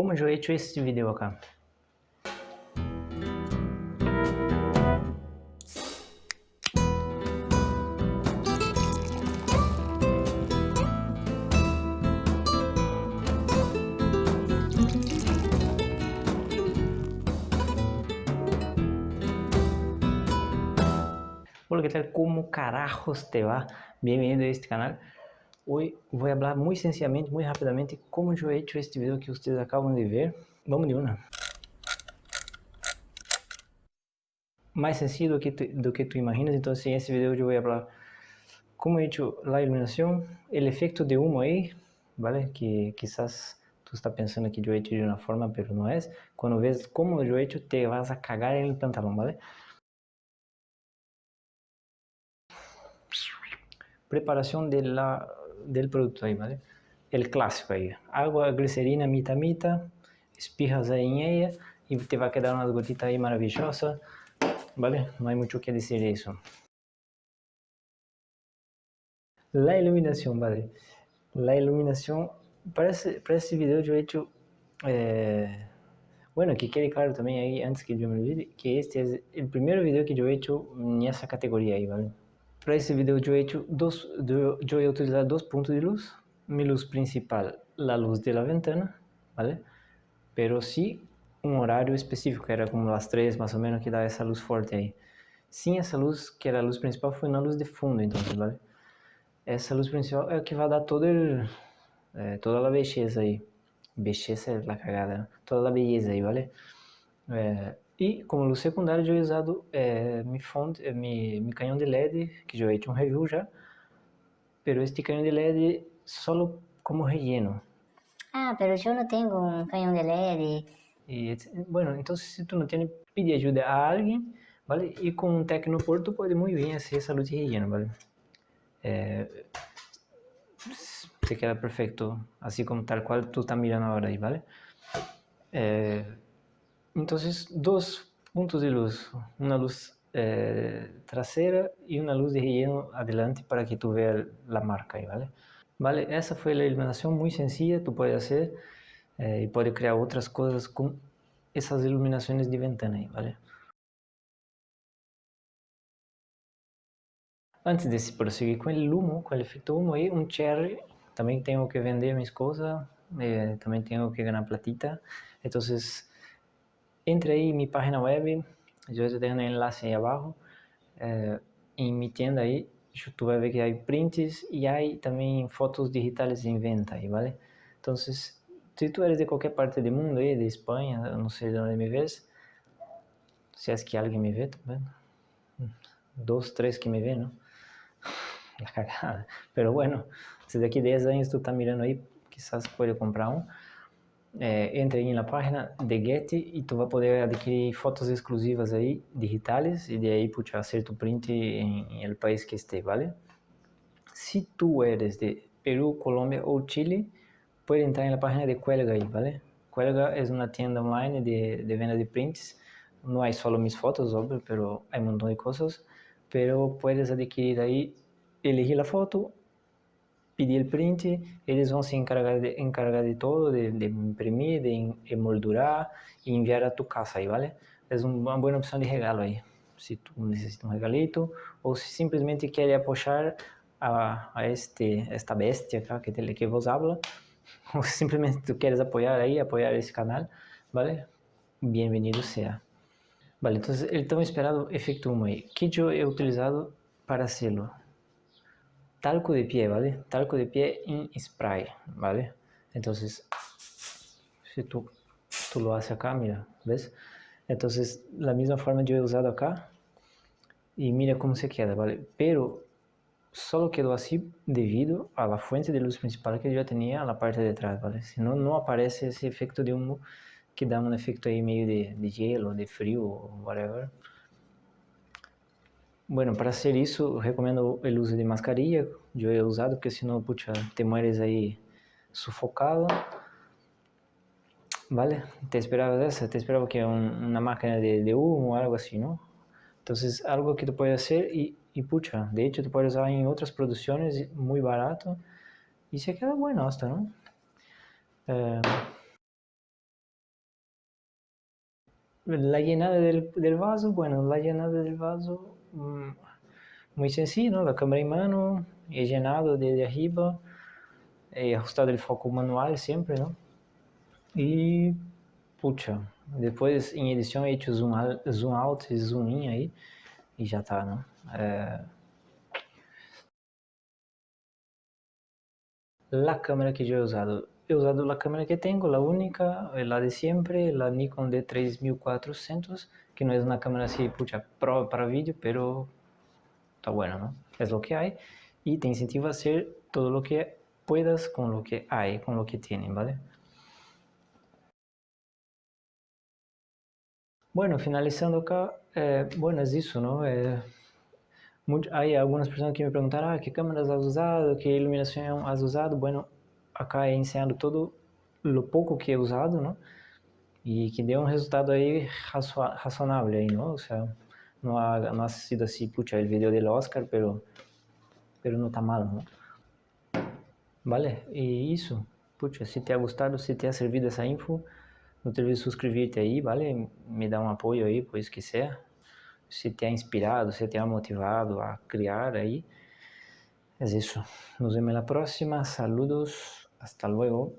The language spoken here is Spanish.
como eu he hecho este vídeo acá. Hola, ¿qué tal? ¿Cómo carajos te va? Bienvenido a este canal. Hoy a hablar muy sencillamente, muy rápidamente, cómo yo he hecho este video que ustedes acaban de ver. Vamos de una. Más sencillo do que, tu, do que imaginas, entonces en este video yo voy a hablar cómo he hecho la iluminación, el de humo ahí, ¿vale? Que quizás tú estás pensando que yo he de una forma, pero no es. Cuando ves cómo yo he hecho, te vas a cagar en el pantalón, ¿vale? preparación de la, del producto ahí, ¿vale? El clásico ahí, agua, glicerina, mitad, mitad, espijas ahí en ella y te va a quedar una gotita ahí maravillosa, ¿vale? No hay mucho que decir de eso. La iluminación, ¿vale? La iluminación, para este, para este video yo he hecho, eh, bueno, que quede claro también ahí, antes que yo me olvide, que este es el primer video que yo he hecho en esa categoría ahí, ¿vale? Para esse vídeo eu he hecho dos puntos de luz. Mi luz principal, la luz de la ventana, ¿vale? Pero sí un horario específico, era como las 3 más o menos que daba esa luz fuerte ahí. Sin essa luz, que era a luz principal, foi na luz de fundo, então, ¿vale? Essa luz principal é o que vai dar todo el, eh, toda a beleza aí. Beleza é a cagada, né? Toda a beleza aí, ¿vale? Eh, e como luz secundária, eu usado é, mi, fonte, é, mi, mi canhão de LED, que já é fiz um review já, pero este canhão de LED só como relleno. Ah, mas eu não tenho um canhão de LED. E, bueno, então se tu não tem, pede ajuda a alguém, vale? E com um tecnoporto pode muito bem fazer essa luz de relleno, vale? É, queda perfeito, assim como tal qual tu está mirando agora aí, vale? É, entonces, dos puntos de luz, una luz eh, trasera y una luz de relleno adelante para que tú veas la marca ahí, ¿vale? Vale, esa fue la iluminación muy sencilla, tú puedes hacer eh, y puedes crear otras cosas con esas iluminaciones de ventana ahí, ¿vale? Antes de proseguir con el humo, con el efecto humo ahí, un cherry, también tengo que vender mis cosas, eh, también tengo que ganar platita, entonces entre aí em minha página web, eu estou deixando o enlace aí abaixo, eh, em minha tienda aí, tu vai ver que há prints e há também fotos digitais em venta aí, ¿vale? Então, se tu eres de qualquer parte do mundo aí, de Espanha, não sei de onde me vês, se é que alguém me vê, tá vendo? Três que me vê, não? La cagada. Pero bueno, se daqui 10 anos tu tá mirando aí, quizás pode comprar um é, entre em na página de Getty e tu vai poder adquirir fotos exclusivas aí, digitais, e de aí puxa, hacer tu print em, el país que esté, ¿vale? Se tu eres de Perú, Colômbia ou Chile, pode entrar na página de Cuelga aí, ¿vale? Cuelga é uma tienda online de, de venda de prints, não há só mis fotos, óbvio, pero há um montão de coisas, pero puedes adquirir aí, elegir a foto, pedir print, eles vão se encargar de, encargar de todo, de, de imprimir, de emoldurar e enviar a tu casa aí, ¿vale? É uma boa opção de regalo aí, se tu necessita um regalito ou se simplesmente quer apoiar a, a este, esta bestia acá que, te, que vos habla, ou simplesmente tu queres apoiar aí, apoiar esse canal, ¿vale? Bem-vindo seja. Vale, então el tão esperado efeito humo aí, que he utilizado para hacerlo talco de pie, ¿vale? Talco de pie en spray, ¿vale? Entonces, si tú, tú lo haces acá, mira, ¿ves? Entonces, la misma forma yo he usado acá y mira cómo se queda, ¿vale? Pero solo quedó así debido a la fuente de luz principal que yo tenía a la parte de atrás, ¿vale? Si no, no aparece ese efecto de humo que da un efecto ahí medio de, de hielo, de frío whatever. Bueno, para hacer isso, recomendo o uso de mascarilla. Eu he usado, porque senão, pucha, te mueres aí sufocado. ¿Vale? Te esperabas essa? Te esperava que un, una máquina de, de humo ou algo assim, não? Então, algo que tu pode fazer e, e pucha, de hecho, tu pode usar em outras produções muito barato e se queda bueno hasta, não? Eh, la llenada del, del, vaso, bueno, la llenada del vaso, muy sencillo, ¿no? La cámara en mano, he desde arriba, he ajustado el foco manual siempre, ¿no? Y, pucha, después en edición he hecho zoom, zoom out y zoom in ahí, y ya está, ¿no? Eh, la cámara que yo he usado, he usado la cámara que tengo, la única, la de siempre, la Nikon D3400, que no es una cámara así, pucha, pro para vídeo, pero está bueno, ¿no? Es lo que hay y te incentiva a hacer todo lo que puedas con lo que hay, con lo que tienen, ¿vale? Bueno, finalizando acá, eh, bueno, es eso, ¿no? Eh, hay algunas personas que me preguntaron, ah, ¿qué cámaras has usado? ¿Qué iluminación has usado? Bueno, acá ensinando todo o pouco que é usado, não? E que deu um resultado aí razoável aí, não? Não ha, não ha sido assim, puxa, o vídeo do Oscar, pero, pero não tá mal, não? Vale, e isso, puxa, se te ha gostado, se te ha servido essa info, não te olvides suscrever-te aí, vale? Me dá um apoio aí, pois que quiser. Se te ha inspirado, se te ha motivado a criar aí. É isso. Nos vemos na próxima. Saludos. Hasta luego.